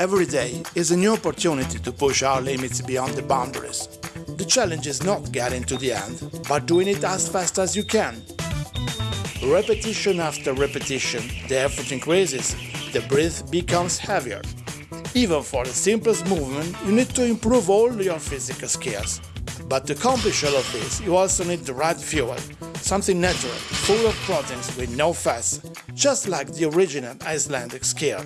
Every day is a new opportunity to push our limits beyond the boundaries. The challenge is not getting to the end, but doing it as fast as you can. Repetition after repetition, the effort increases, the breath becomes heavier. Even for the simplest movement, you need to improve all your physical skills. But to accomplish all of this, you also need the right fuel, something natural, full of proteins with no fats, just like the original Icelandic skyr.